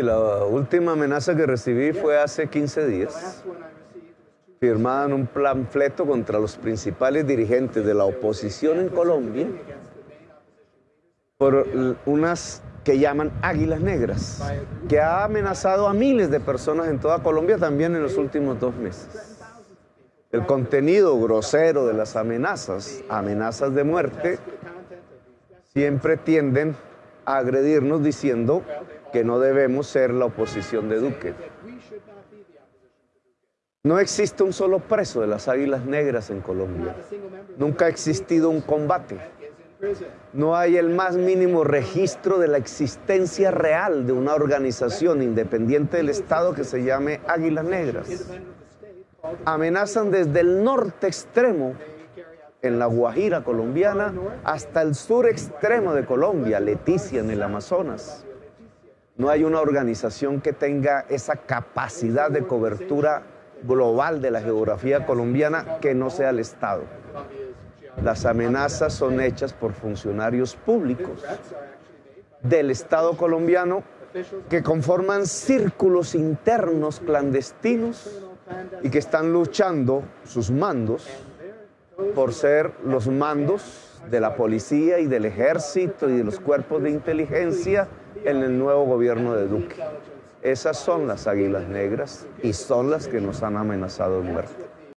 la última amenaza que recibí fue hace 15 días, firmada en un panfleto contra los principales dirigentes de la oposición en Colombia por unas que llaman Águilas Negras, que ha amenazado a miles de personas en toda Colombia también en los últimos dos meses. El contenido grosero de las amenazas, amenazas de muerte, siempre tienden a agredirnos diciendo que no debemos ser la oposición de Duque. No existe un solo preso de las Águilas Negras en Colombia. Nunca ha existido un combate. No hay el más mínimo registro de la existencia real de una organización independiente del Estado que se llame Águilas Negras. Amenazan desde el norte extremo, en la Guajira colombiana, hasta el sur extremo de Colombia, Leticia en el Amazonas. No hay una organización que tenga esa capacidad de cobertura global de la geografía colombiana que no sea el Estado. Las amenazas son hechas por funcionarios públicos del Estado colombiano que conforman círculos internos clandestinos y que están luchando sus mandos por ser los mandos de la policía y del ejército y de los cuerpos de inteligencia en el nuevo gobierno de Duque. Esas son las águilas negras y son las que nos han amenazado de muerte.